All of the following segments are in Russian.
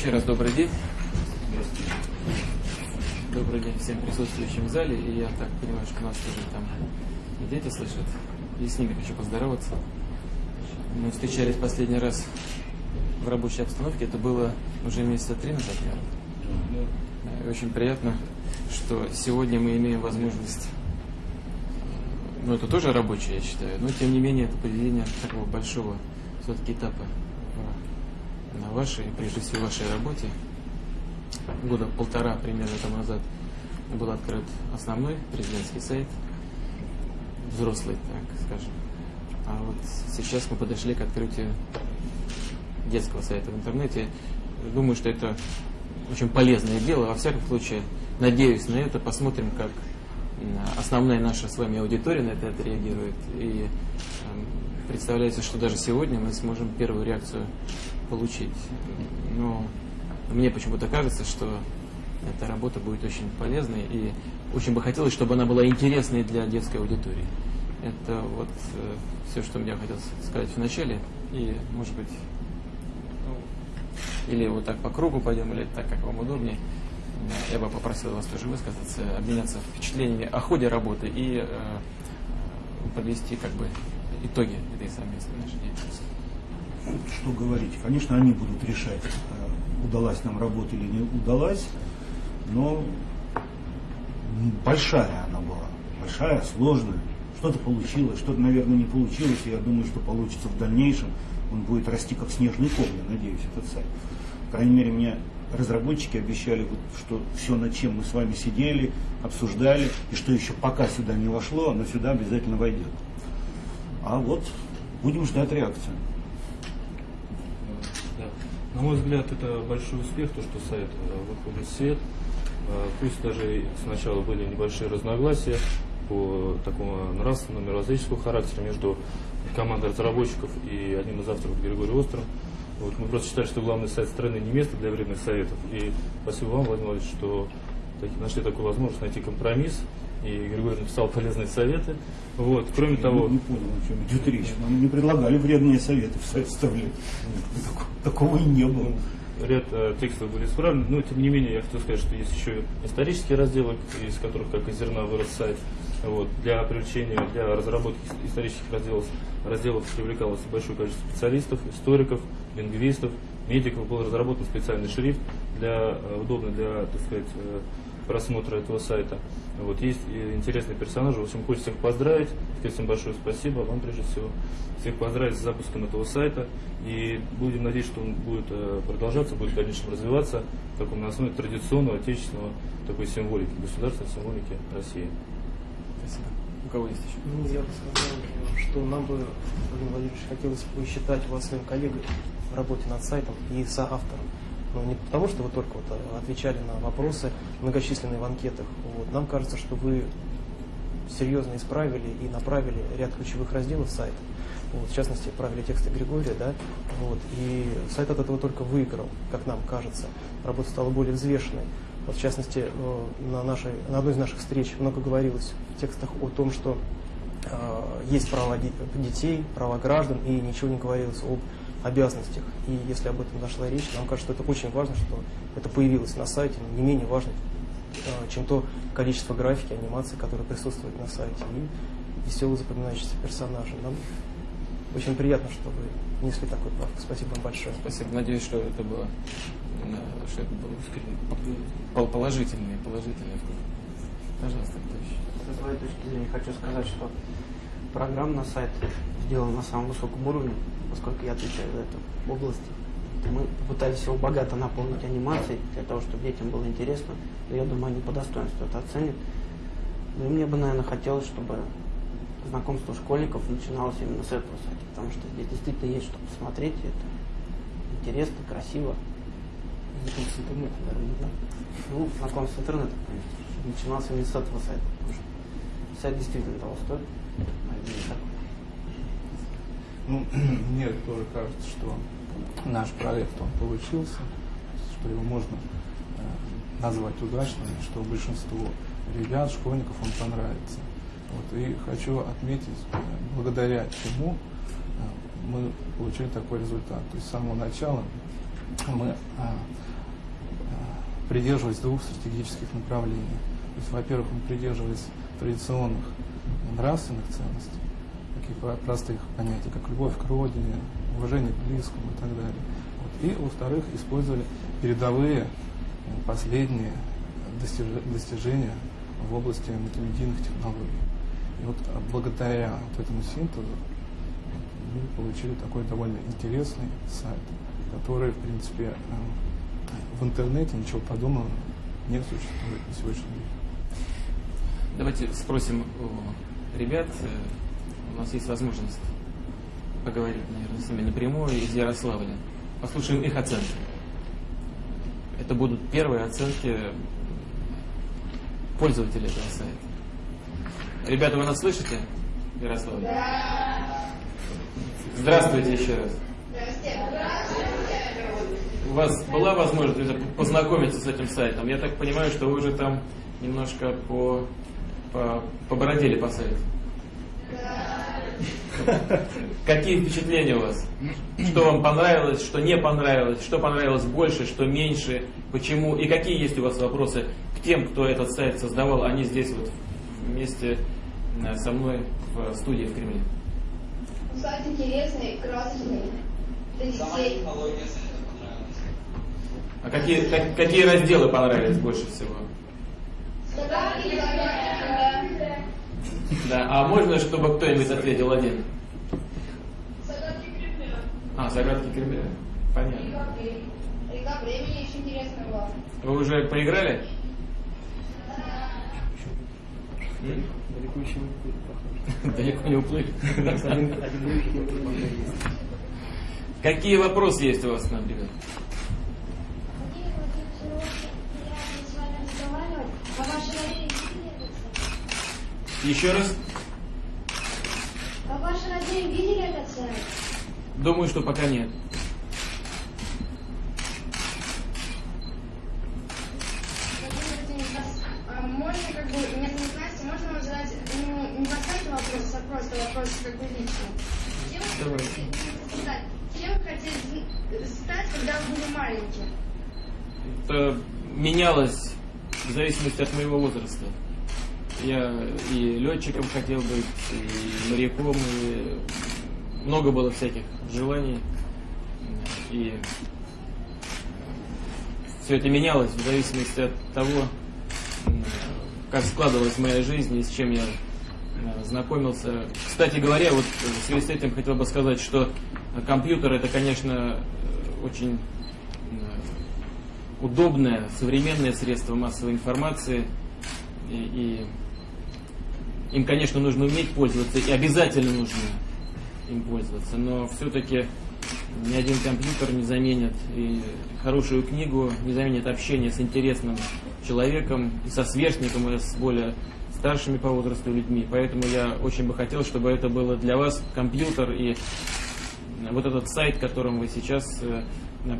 Еще раз добрый день. Добрый день всем присутствующим в зале. И я так понимаю, что нас тоже там и дети слышат. И с ними хочу поздороваться. Мы встречались последний раз в рабочей обстановке. Это было уже месяца три назад, наверное. И очень приятно, что сегодня мы имеем возможность ну, это тоже рабочее, я считаю, но тем не менее это поведение такого большого все-таки этапа на вашей, прежде всего, вашей работе. Года полтора примерно тому назад был открыт основной президентский сайт, взрослый, так скажем. А вот сейчас мы подошли к открытию детского сайта в интернете. Думаю, что это очень полезное дело. Во всяком случае, надеюсь на это. Посмотрим, как основная наша с вами аудитория на это отреагирует. И э, представляется, что даже сегодня мы сможем первую реакцию получить. Но мне почему-то кажется, что эта работа будет очень полезной и очень бы хотелось, чтобы она была интересной для детской аудитории. Это вот э, все, что мне хотелось сказать в начале. И, может быть, ну, или вот так по кругу пойдем, или так, как вам удобнее. Я бы попросил вас тоже высказаться, обменяться впечатлениями о ходе работы и э, подвести как бы итоги этой совместной нашей деятельности. Что говорить? Конечно, они будут решать, э, удалась нам работа или не удалась, но большая она была, большая, сложная. Что-то получилось, что-то, наверное, не получилось, и я думаю, что получится в дальнейшем. Он будет расти как снежный ком, я надеюсь, этот сайт. По крайней мере, мне разработчики обещали, что все, над чем мы с вами сидели, обсуждали, и что еще пока сюда не вошло, оно сюда обязательно войдет. А вот будем ждать реакцию. На мой взгляд, это большой успех, то, что сайт э, выходит в свет. Э, пусть даже сначала были небольшие разногласия по такому нравственному, мировоззренческому характеру между командой разработчиков и одним из авторов Григорием Острым. Вот мы просто считали, что главный сайт страны не место для вредных советов. И спасибо вам, Владимир Владимирович, что нашли такую возможность найти компромисс. И Григорий написал полезные советы. Вот, кроме Я того... не понял, о чем идет речь. Нам не предлагали вредные советы в вставлять. Такого и не было. ряд э, текстов были исправлены, но тем не менее я хотел сказать, что есть еще исторические разделы, из которых как из зерна вырос сайт. Вот, для привлечения, для разработки исторических разделов, разделов привлекалось большое количество специалистов, историков, лингвистов, медиков. Был разработан специальный шрифт, для, э, удобный для так сказать, э, просмотра этого сайта. Вот, есть и интересные персонажи. В общем, хочется всех поздравить. Сказать всем большое спасибо. Вам прежде всего всех поздравить с запуском этого сайта. И будем надеяться, что он будет э, продолжаться, будет в дальнейшем развиваться, как он на основе традиционного, отечественного такой символики, государственной символики России. Спасибо. У кого есть еще? Ну, я бы сказал, что нам бы, Владимир Владимирович, хотелось бы считать вас своим коллегой в работе над сайтом и соавтором. Но не потому, что вы только вот а, отвечали на вопросы многочисленные в анкетах. Вот. Нам кажется, что вы серьезно исправили и направили ряд ключевых разделов сайта. Вот, в частности, правили тексты Григория, да, вот, и сайт от этого только выиграл, как нам кажется. Работа стала более взвешенной. Вот, в частности, э, на, нашей, на одной из наших встреч много говорилось в текстах о том, что э, есть права де- детей, права граждан, и ничего не говорилось об обязанностях. И если об этом зашла речь, нам кажется, что это очень важно, что это появилось на сайте, но не менее важно, э, чем то количество графики, анимации, которые присутствуют на сайте, и веселые запоминающиеся персонажи. Нам очень приятно, что вы внесли такой правку. Спасибо вам большое. Спасибо. Надеюсь, что это было, что это было пол- положительный, положительный вклад. Пожалуйста, кто еще? Со своей точки зрения хочу сказать, что программа на сайт сделана на самом высоком уровне, поскольку я отвечаю за эту область. Мы попытались его богато наполнить анимацией, для того, чтобы детям было интересно. Но я думаю, они по достоинству это оценят. Ну и мне бы, наверное, хотелось, чтобы знакомство школьников начиналось именно с этого сайта, потому что здесь действительно есть что посмотреть, это интересно, красиво. Знакомство с интернетом, даже не знаю. Ну, знакомство с интернетом, конечно, начиналось именно с этого сайта, потому что сайт действительно того стоит. Наверное, так. Ну, мне тоже кажется, что наш проект, он получился, что его можно э, назвать удачным, что большинству ребят, школьников он понравится. Вот, и хочу отметить, э, благодаря чему э, мы получили такой результат. То есть с самого начала мы а, придерживались двух стратегических направлений. То есть, во-первых, мы придерживались традиционных нравственных ценностей, таких простых понятий, как любовь к родине, уважение к близкому и так далее. Вот. И, во-вторых, использовали передовые, последние достижения в области мультимедийных технологий. И вот благодаря вот этому синтезу мы получили такой довольно интересный сайт, который, в принципе, э, в интернете ничего подобного не существует на сегодняшний день. Давайте спросим у ребят. Нас есть возможность поговорить, наверное, с ними напрямую из Ярославля. Послушаем их оценки. Это будут первые оценки пользователей этого сайта. Ребята, вы нас слышите? Ярославль? Да. Здравствуйте еще раз. У вас была возможность познакомиться с этим сайтом? Я так понимаю, что вы уже там немножко по, по, побородили по сайту. Какие впечатления у вас? Что вам понравилось, что не понравилось, что понравилось больше, что меньше, почему? И какие есть у вас вопросы к тем, кто этот сайт создавал? Они здесь вот вместе э, со мной в студии в Кремле. Сайт интересный, красочный. А какие, как, какие разделы понравились больше всего? Загадки, да. Да, а можно, чтобы кто-нибудь ответил один? Загадки Кремля. А, загадки Кремля. Понятно. Река, река времени еще интересная была. Вы уже поиграли? Далеко еще не уплыли, похоже. Далеко не уплыли. Какие вопросы есть у вас к нам, ребят? Владимир Владимирович, приятно с вами разговаривать. А ваши родные видели этот сайт? Еще раз? А ваши родные видели этот сайт? Думаю, что пока нет. А, можно как бы, зовут Настя, можно вам задать, ну, не по сайту вопрос, а просто вопрос как бы лично. Кем вы хотели стать? Кем вы хотели стать, когда вы были маленькие? Это менялось в зависимости от моего возраста. Я и летчиком хотел быть, и моряком, и много было всяких желаний. И все это менялось в зависимости от того, как складывалась моя жизнь и с чем я э, знакомился. Кстати говоря, вот в связи с этим хотел бы сказать, что компьютер это, конечно, очень э, удобное, современное средство массовой информации. И, и им, конечно, нужно уметь пользоваться, и обязательно нужно им пользоваться. Но все-таки ни один компьютер не заменит и хорошую книгу, не заменит общение с интересным человеком, и со сверстником, и с более старшими по возрасту людьми. Поэтому я очень бы хотел, чтобы это было для вас компьютер и вот этот сайт, которым вы сейчас э,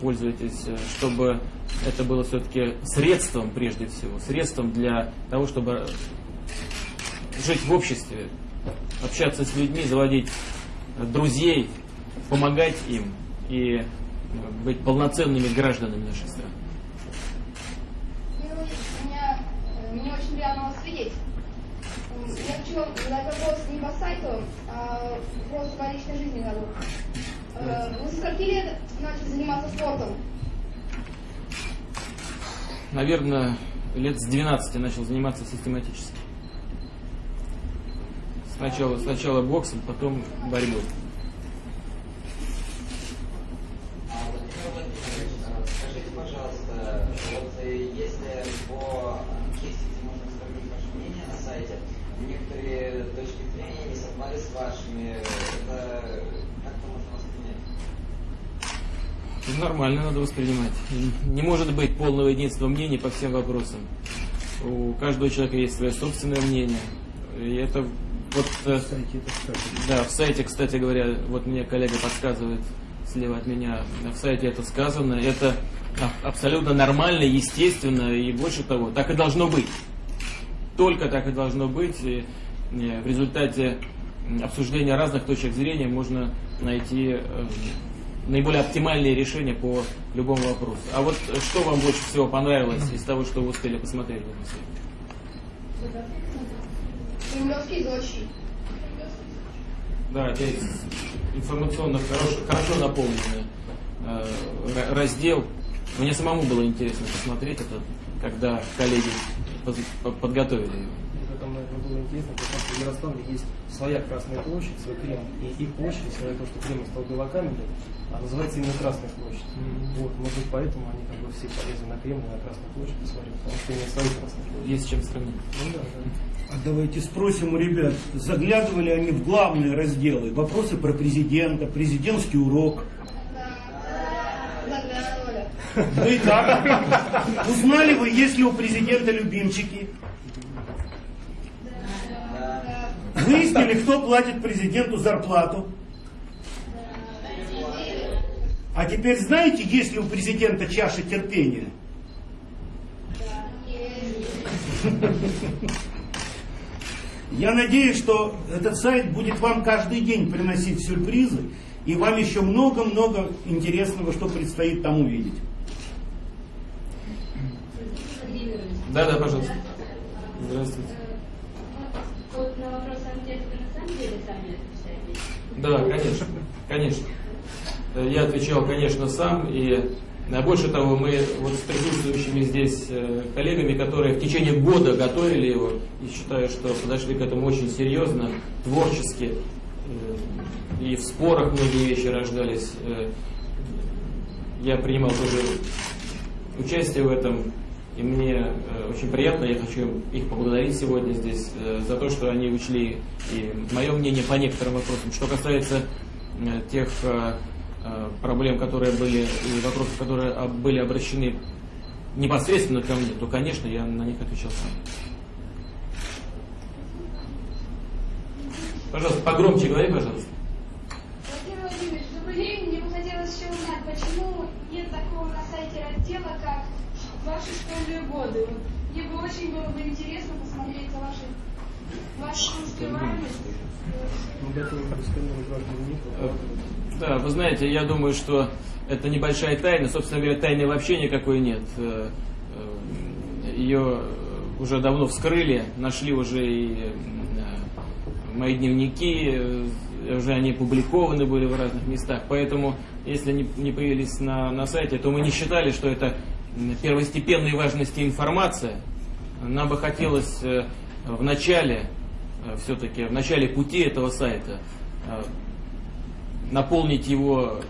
пользуетесь, э, чтобы это было все-таки средством, прежде всего, средством для того, чтобы жить в обществе, общаться с людьми, заводить друзей, помогать им и э, быть полноценными гражданами нашей страны. Меня, э, мне очень приятно вас видеть. Я хочу задать вопрос не по сайту, а просто по личной жизни зовут. Э, Вы со скольки лет начали заниматься спортом? Наверное, лет с 12 начал заниматься систематически. Сначала, сначала боксом, потом борьбой. Скажите, пожалуйста, вот э, если по где можно оставить ваше мнение на сайте, некоторые точки зрения не совпали с вашими, это как-то можно воспринять? Это Нормально надо воспринимать. Не может быть полного единства мнений по всем вопросам. У каждого человека есть свое собственное мнение. И это вот э, это кстати. Да, в сайте, кстати говоря, вот мне коллега подсказывает слева от меня, в сайте это сказано, это абсолютно нормально, естественно, и больше того, так и должно быть. Только так и должно быть. И э, в результате обсуждения разных точек зрения можно найти э, наиболее оптимальные решения по любому вопросу. А вот что вам больше всего понравилось из того, что вы успели посмотреть в этом сайте? Кремлевские зодчие. Да, опять информационно хорошо, хорошо наполненный э, ра- раздел. Мне самому было интересно посмотреть это, когда коллеги подготовили его. Было интересно, потому что в Ярославле есть своя Красная площадь, свой Кремль. И их площадь, несмотря на то, что Кремль стал белокаменной, а называется именно Красная площадь. Вот, может быть, поэтому они как бы все полезли на Кремль, на Красную площадь посмотреть, потому что именно свою Красную площадь. Есть с чем сравнить. Ну да, да. А давайте спросим у ребят, заглядывали они в главные разделы, вопросы про президента, президентский урок. Ну и как? Узнали вы, есть ли у президента любимчики? Выяснили, кто платит президенту зарплату? А теперь знаете, есть ли у президента чаша терпения? Я надеюсь, что этот сайт будет вам каждый день приносить сюрпризы, и вам еще много-много интересного, что предстоит там увидеть. Да, да, пожалуйста. Здравствуйте. Вот на вопрос ответ вы на самом деле сами отвечаете? Да, конечно, конечно. Э, Я отвечал, конечно, сам, и э, больше того, мы вот с присутствующими здесь э, коллегами, которые в течение года готовили его, и считаю, что подошли к этому очень серьезно, творчески, и в спорах многие вещи рождались. Я принимал тоже участие в этом, и мне э, очень приятно, я хочу их поблагодарить сегодня здесь э, за то, что они учли и мое мнение по некоторым вопросам. Что касается э, тех проблем, которые были, и вопросов, которые были обращены непосредственно ко мне, то, конечно, я на них отвечал сам. Пожалуйста, погромче говори, пожалуйста. Владимир Владимирович, добрый день. Мне бы хотелось еще узнать, почему нет такого на сайте раздела, как ваши школьные годы. Мне бы очень было бы интересно посмотреть вашей, вашу успеваемость. Дневник. Э, Да, вы знаете, я думаю, что это небольшая тайна. Собственно говоря, тайны вообще никакой нет. Э, э, Ее уже давно вскрыли, нашли уже и мои дневники, уже они опубликованы были в разных местах. Поэтому, если они не появились на, на сайте, то мы не считали, что это первостепенной важности информация. Нам бы хотелось э, в начале, все-таки в начале пути этого сайта э, наполнить его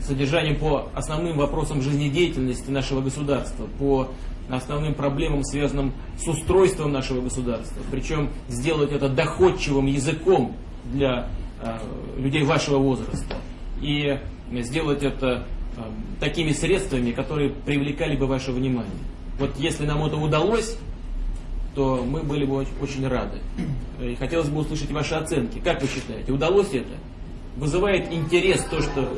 содержанием по основным вопросам жизнедеятельности нашего государства, по основным проблемам, связанным с устройством нашего государства. Причем сделать это доходчивым языком для э, людей вашего возраста. И сделать это э, такими средствами, которые привлекали бы ваше внимание. Вот если нам это удалось, то мы были бы оч- очень рады. И хотелось бы услышать ваши оценки. Как вы считаете, удалось это? Вызывает интерес то, что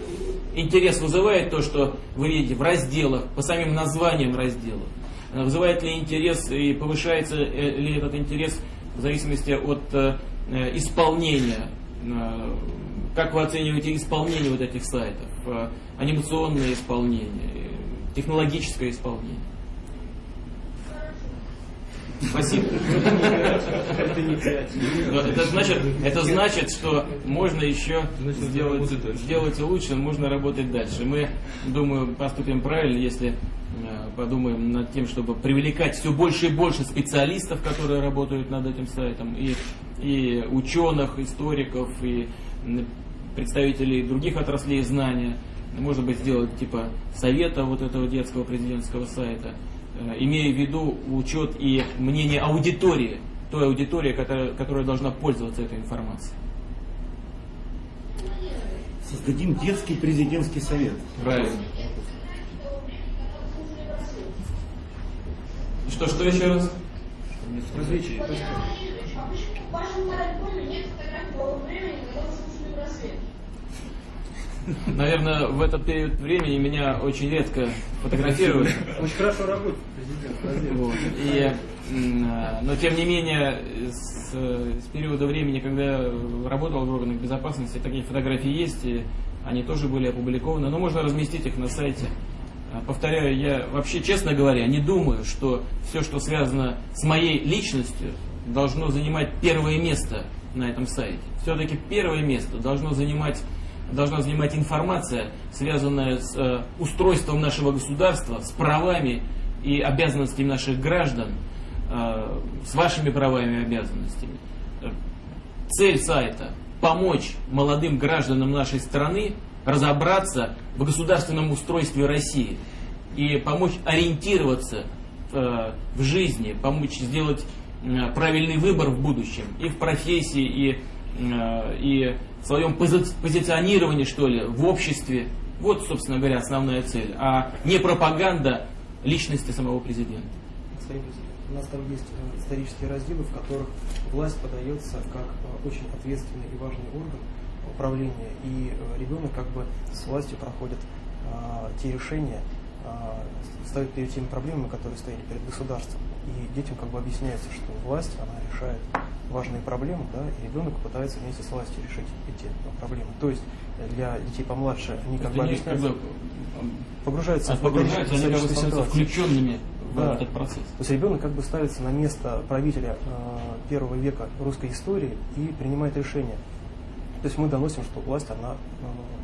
интерес вызывает то, что вы видите в разделах, по самим названиям разделов. Э, Вызывает ли интерес и повышается э, ли этот интерес в зависимости от э, исполнения? Как вы оцениваете исполнение вот этих сайтов? Э, Анимационное исполнение, технологическое исполнение? Спасибо. Это инициатива. Но Это значит, это значит, что можно еще сделать, сделать лучше, можно работать дальше. Мы, думаю, поступим правильно, если э, подумаем над тем, чтобы привлекать все больше и больше специалистов, которые работают над этим сайтом, и, и ученых, историков, и представителей других отраслей знания. Может быть, сделать типа совета вот этого детского президентского сайта, э, имея в виду учет и мнение аудитории, той аудитории, которая, которая должна пользоваться этой информацией. Создадим детский президентский совет. Правильно. Что, что еще раз? Различия. То есть, В вашем альбоме нет фотографий того времени, когда вы слушали браслет. Наверное, в этот период времени меня очень редко фотографируют. Очень хорошо работает президент. Вот. И, а, но тем не менее, с, с периода времени, когда я работал в органах безопасности, такие фотографии есть. И они тоже были опубликованы, но можно разместить их на сайте. А, Повторяю, я вообще, честно говоря, не думаю, что все, что связано с моей личностью, должно занимать первое место на этом сайте. Все-таки первое место должно занимать, должна занимать информация, связанная с э, устройством нашего государства, с правами и обязанностями наших граждан, э, с вашими правами и обязанностями. Э, Цель сайта – помочь молодым гражданам нашей страны разобраться в государственном устройстве России и помочь ориентироваться э, в жизни, помочь сделать э, правильный выбор в будущем и в профессии, и, э, и своем пози- позиционировании, что ли, в обществе. Вот, собственно говоря, основная цель, а не пропаганда личности самого президента. У нас там есть э, исторические разделы, в которых власть подается как э, очень ответственный и важный орган управления, и э, ребенок как бы с властью проходит те решения, э, ставит перед теми проблемами, которые стояли перед государством. И детям как бы объясняется, что власть, она решает важные проблемы, да, и ребенок пытается вместе с властью решить эти проблемы. То есть для детей помладше они как бы как бы, погружаются а в погружаются, они как бы становятся включенными в Да. этот процесс. То есть ребенок как бы ставится на место правителя э, первого века русской истории и принимает решения. То есть мы доносим, что власть, она э,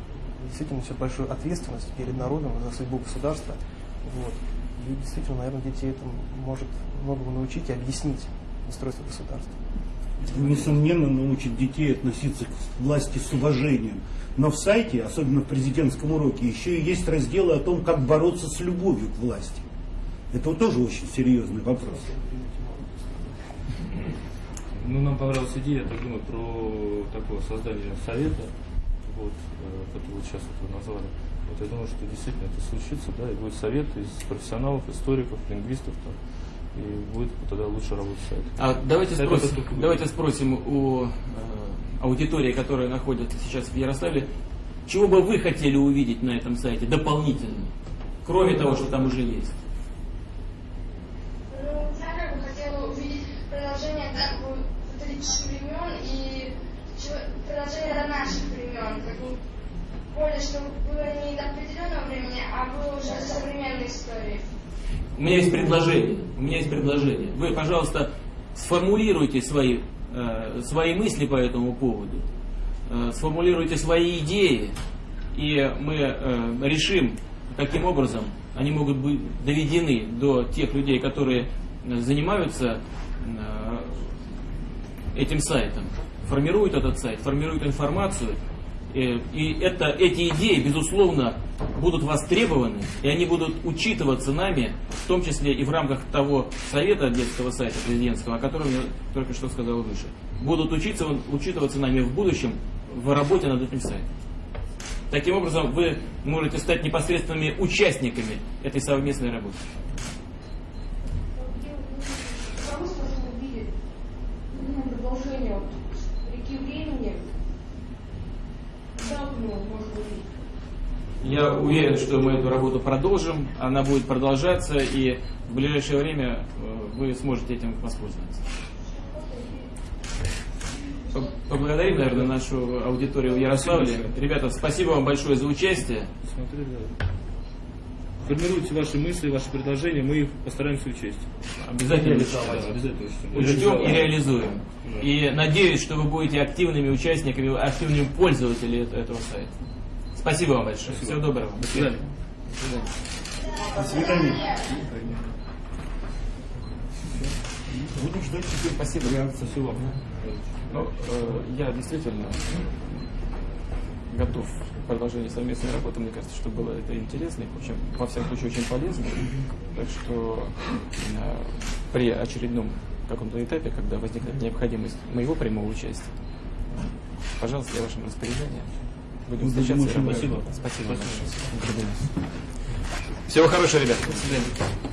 действительно несет большую ответственность перед народом за судьбу государства. Вот. И действительно, наверное, детей это может многому научить и объяснить устройство государства. Несомненно, научит детей относиться к власти с уважением. Но в сайте, особенно в президентском уроке, еще и есть разделы о том, как бороться с любовью к власти. Это вот тоже очень серьезный вопрос. Ну, нам понравилась идея, я так думаю, про такое создание совета, вот, э, как вы сейчас это назвали. Вот я думаю, что действительно это случится, да, и будет совет из профессионалов, историков, лингвистов, там, и будет тогда лучше работать сайт. А давайте Сайт спросим, давайте спросим у э, аудитории, которая находится сейчас в Ярославле, чего бы вы хотели увидеть на этом сайте дополнительно, кроме того, что там уже есть? Ну, я как бы хотела увидеть продолжение как бы католических времен и чего- продолжение до наших времен. Как бы чтобы было не до определенного времени, а было уже современной истории. У меня есть предложение. У меня есть предложение. Вы, пожалуйста, сформулируйте свои, э, свои мысли по этому поводу, э, сформулируйте свои идеи, и мы э, решим, каким образом они могут быть доведены до тех людей, которые занимаются э, этим сайтом, формируют этот сайт, формируют информацию. Э, И это, эти идеи, безусловно, будут востребованы, и они будут учитываться нами, в том числе и в рамках того совета детского сайта президентского, о котором я только что сказал выше. Будут учиться, учитываться нами в будущем в работе над этим сайтом. Таким образом, вы можете стать непосредственными участниками этой совместной работы. Кого сможем увидеть ну, продолжение вот, реки времени? Когда мы его можем увидеть? Я уверен, что мы эту работу продолжим, она будет продолжаться, и в ближайшее время э, вы сможете этим воспользоваться. По- Поблагодарим, наверное, нашу аудиторию в Ярославле. Ребята, спасибо вам большое за участие. Формируйте ваши мысли, ваши предложения, мы их постараемся учесть. Обязательно Да, обязательно учтем. учтем и реализуем. Да. И надеюсь, что вы будете активными участниками, активными пользователями эт- этого сайта. Спасибо вам большое. Всего доброго. До свидания. До свидания. До свидания. Будем ждать теперь Спасибо. Спасибо вам. Ну, э, я действительно готов к продолжению совместной работы. Мне кажется, что было это интересно и, в общем, во всяком случае, очень полезно. Так что э, при очередном каком-то этапе, когда возникнет необходимость моего прямого участия, пожалуйста, я вашим распоряжением. Будем будем встречаться рады. Спасибо. Спасибо. большое. Всего хорошего, ребят. До свидания.